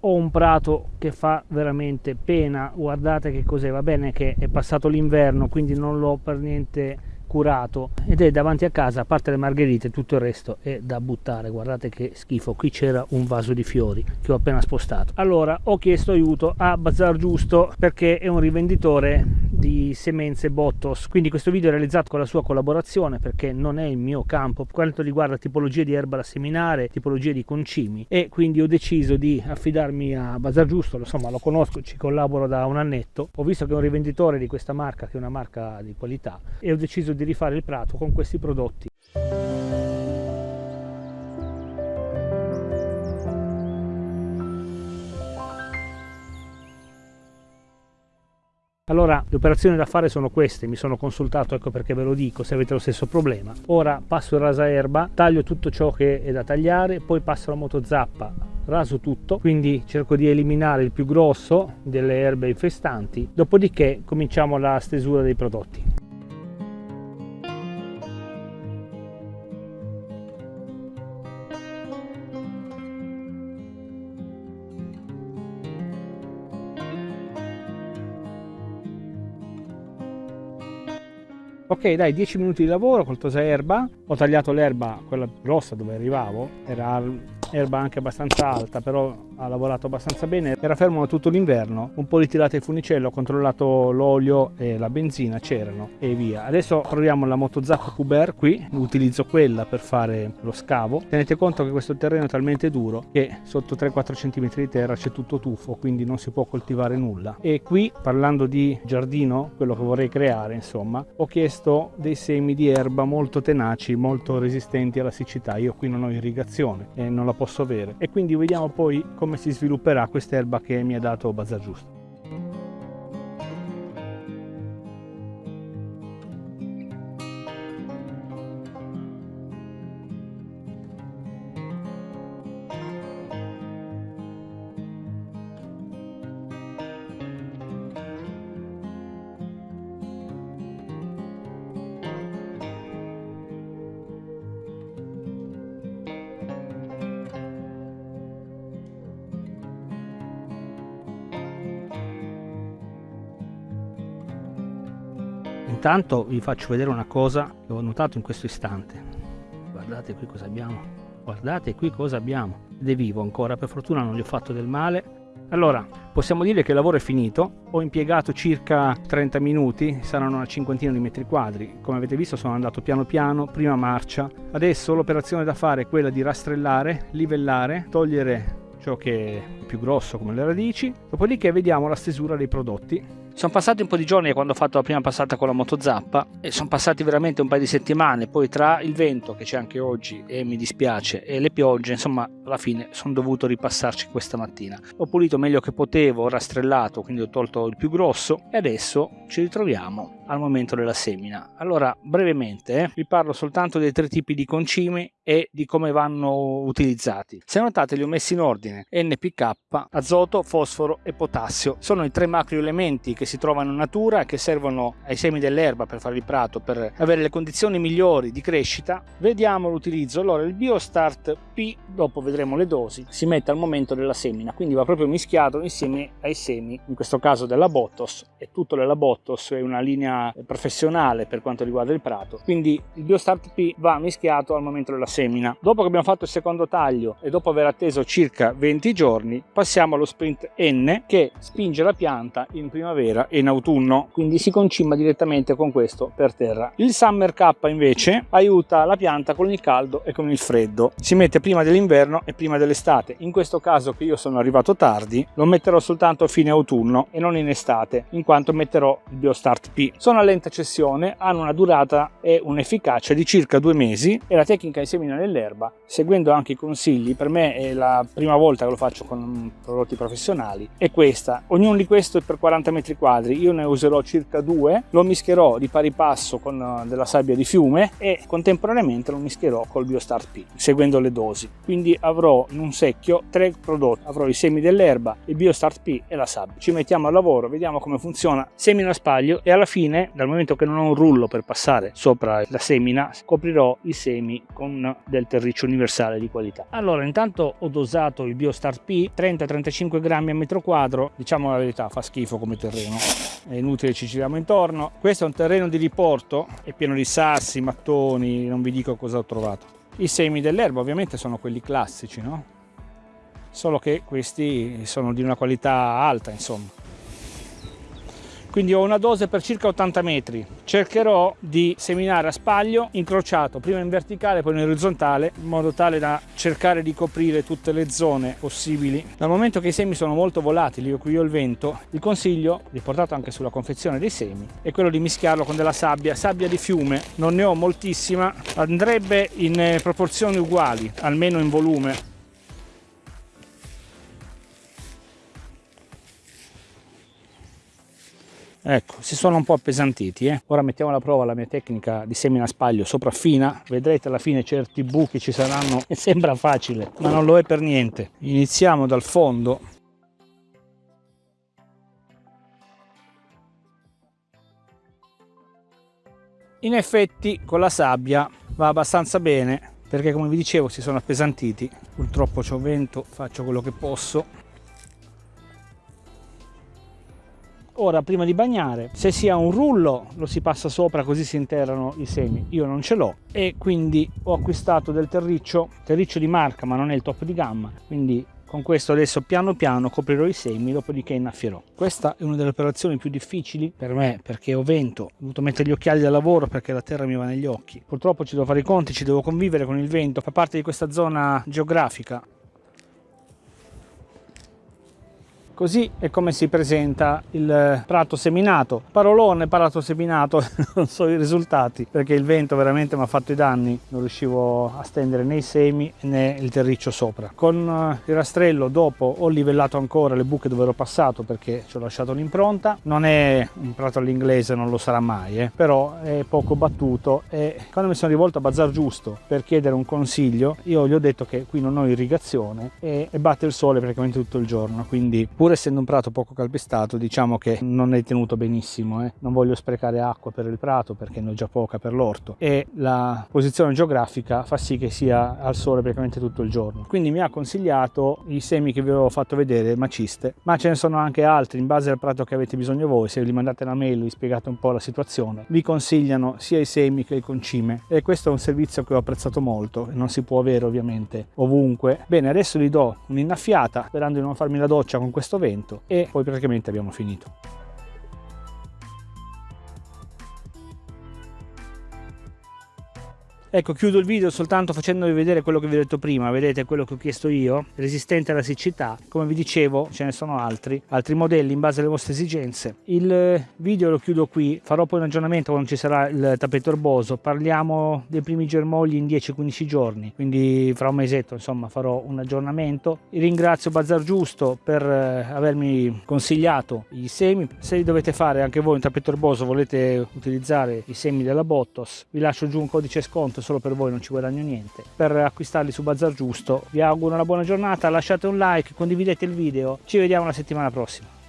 ho un prato che fa veramente pena. Guardate che cos'è va bene che è passato l'inverno quindi non l'ho per niente curato. Ed è davanti a casa a parte le margherite tutto il resto è da buttare. Guardate che schifo qui c'era un vaso di fiori che ho appena spostato. Allora ho chiesto aiuto a Bazar Giusto perché è un rivenditore di semenze Bottos. Quindi questo video è realizzato con la sua collaborazione perché non è il mio campo quanto riguarda tipologie di erba da seminare tipologie di concimi. E quindi ho deciso di affidarmi a Bazar Giusto insomma lo conosco ci collaboro da un annetto. Ho visto che è un rivenditore di questa marca che è una marca di qualità e ho deciso di rifare il prato con questi prodotti. Allora le operazioni da fare sono queste, mi sono consultato, ecco perché ve lo dico se avete lo stesso problema. Ora passo il rasaerba, taglio tutto ciò che è da tagliare, poi passo la motozappa, raso tutto, quindi cerco di eliminare il più grosso delle erbe infestanti, dopodiché cominciamo la stesura dei prodotti. Ok dai 10 minuti di lavoro col tosaerba ho tagliato l'erba quella grossa dove arrivavo. Era erba anche abbastanza alta però ha lavorato abbastanza bene. Era fermo tutto l'inverno un po' ritirate il funicello ho controllato l'olio e la benzina c'erano e via. Adesso proviamo la motozappa Cuber qui utilizzo quella per fare lo scavo. Tenete conto che questo terreno è talmente duro che sotto 3-4 cm di terra c'è tutto tuffo quindi non si può coltivare nulla. E qui parlando di giardino quello che vorrei creare insomma ho chiesto dei semi di erba molto tenaci molto resistenti alla siccità. Io qui non ho irrigazione e non la posso avere. E quindi vediamo poi come si svilupperà quest'erba che mi ha dato Bazar Giusto. Intanto vi faccio vedere una cosa che ho notato in questo istante. Guardate qui cosa abbiamo. Guardate qui cosa abbiamo. Ed è vivo ancora per fortuna non gli ho fatto del male. Allora possiamo dire che il lavoro è finito. Ho impiegato circa 30 minuti saranno una cinquantina di metri quadri. Come avete visto sono andato piano piano prima marcia. Adesso l'operazione da fare è quella di rastrellare livellare togliere ciò che è più grosso come le radici. Dopodiché vediamo la stesura dei prodotti sono passati un po' di giorni quando ho fatto la prima passata con la motozappa e sono passati veramente un paio di settimane, poi tra il vento che c'è anche oggi e mi dispiace e le piogge, insomma alla fine sono dovuto ripassarci questa mattina. Ho pulito meglio che potevo, ho rastrellato, quindi ho tolto il più grosso e adesso ci ritroviamo al momento della semina. Allora, brevemente, eh, vi parlo soltanto dei tre tipi di concimi e di come vanno utilizzati. Se notate li ho messi in ordine NPK, azoto, fosforo e potassio. Sono i tre macroelementi che si trovano in natura che servono ai semi dell'erba per fare il prato, per avere le condizioni migliori di crescita. Vediamo l'utilizzo. Allora, il BioStart P, dopo vedremo le dosi, si mette al momento della semina, quindi va proprio mischiato insieme ai semi, in questo caso della Bottos, e tutto della Bottos è una linea professionale per quanto riguarda il prato quindi il biostart P va mischiato al momento della semina dopo che abbiamo fatto il secondo taglio e dopo aver atteso circa 20 giorni passiamo allo sprint N che spinge la pianta in primavera e in autunno. Quindi si concima direttamente con questo per terra. Il Summer K invece aiuta la pianta con il caldo e con il freddo. Si mette prima dell'inverno e prima dell'estate. In questo caso che io sono arrivato tardi lo metterò soltanto a fine autunno e non in estate in quanto metterò il biostart P. Sono a lenta cessione, hanno una durata e un'efficacia di circa due mesi e la tecnica di semina nell'erba, seguendo anche i consigli, per me è la prima volta che lo faccio con prodotti professionali, è questa. Ognuno di questi è per 40 metri quadri, io ne userò circa due, lo mischierò di pari passo con eh, della sabbia di fiume e contemporaneamente lo mischierò col Biostart P, seguendo le dosi. Quindi avrò in un secchio tre prodotti, avrò i semi dell'erba, il Biostart P e la sabbia. Ci mettiamo al lavoro, vediamo come funziona, semina a spaglio e alla fine, dal momento che non ho un rullo per passare sopra la semina, coprirò i semi con del terriccio universale di qualità. Allora, intanto ho dosato il Biostart P 30-35 grammi a metro quadro, diciamo la verità, fa schifo come terreno, è inutile ci giriamo intorno. Questo è un terreno di riporto, è pieno di sassi, mattoni, non vi dico cosa ho trovato. I semi dell'erba ovviamente sono quelli classici, no? Solo che questi sono di una qualità alta, insomma quindi ho una dose per circa 80 metri. Cercherò di seminare a spaglio incrociato prima in verticale poi in orizzontale in modo tale da cercare di coprire tutte le zone possibili. Dal momento che i semi sono molto volatili io qui ho il vento il consiglio riportato anche sulla confezione dei semi è quello di mischiarlo con della sabbia sabbia di fiume. Non ne ho moltissima andrebbe in eh, proporzioni uguali almeno in volume ecco si sono un po' appesantiti eh? ora mettiamo alla prova la mia tecnica di semina spaglio sopraffina vedrete alla fine certi buchi ci saranno e sembra facile ma non lo è per niente. Iniziamo dal fondo. In effetti con la sabbia va abbastanza bene perché come vi dicevo si sono appesantiti. Purtroppo c'ho vento faccio quello che posso Ora, prima di bagnare, se si ha un rullo lo si passa sopra così si interrano i semi. Io non ce l'ho e quindi ho acquistato del terriccio, terriccio di marca ma non è il top di gamma, quindi con questo adesso piano piano coprirò i semi, dopodiché innaffierò. Questa è una delle operazioni più difficili per me perché ho vento, ho dovuto mettere gli occhiali da lavoro perché la terra mi va negli occhi. Purtroppo ci devo fare i conti, ci devo convivere con il vento, fa parte di questa zona geografica Così è come si presenta il prato seminato. Parolone, prato seminato, non so i risultati perché il vento veramente mi ha fatto i danni. Non riuscivo a stendere né i semi né il terriccio sopra. Con eh, il rastrello dopo ho livellato ancora le buche dove ero passato perché ci ho lasciato l'impronta. Non è un prato all'inglese, non lo sarà mai, eh, però è poco battuto e quando mi sono rivolto a Bazar Giusto per chiedere un consiglio, io gli ho detto che qui non ho irrigazione e, batte il sole praticamente tutto il giorno, quindi pur pur essendo un prato poco calpestato diciamo che non è tenuto benissimo eh. non voglio sprecare acqua per il prato perché ne ho già poca per l'orto. E la posizione geografica fa sì che sia al sole praticamente tutto il giorno. Quindi mi ha consigliato i semi che vi ho fatto vedere maciste ma ce ne sono anche altri in base al prato che avete bisogno voi. Se gli mandate una mail vi spiegate un po' la situazione. Vi consigliano sia i semi che il concime. E questo è un servizio che ho apprezzato molto non si può avere ovviamente ovunque. Bene adesso gli do un'innaffiata sperando di non farmi la doccia con questo vento e poi praticamente abbiamo finito. Ecco, chiudo il video soltanto facendovi vedere quello che vi ho detto prima, vedete quello che ho chiesto io, resistente alla siccità, come vi dicevo ce ne sono altri, altri modelli in base alle vostre esigenze. Il video lo chiudo qui, farò poi un aggiornamento quando ci sarà il tappeto erboso, parliamo dei primi germogli in 10-15 giorni, quindi fra un mesetto insomma farò un aggiornamento. Ringrazio Bazar Giusto per eh, avermi consigliato i semi, se dovete fare anche voi un tappeto erboso, volete utilizzare i semi della Bottos, vi lascio giù un codice sconto solo per voi non ci guadagno niente. Per acquistarli su Bazar Giusto vi auguro una buona giornata lasciate un like condividete il video. Ci vediamo la settimana prossima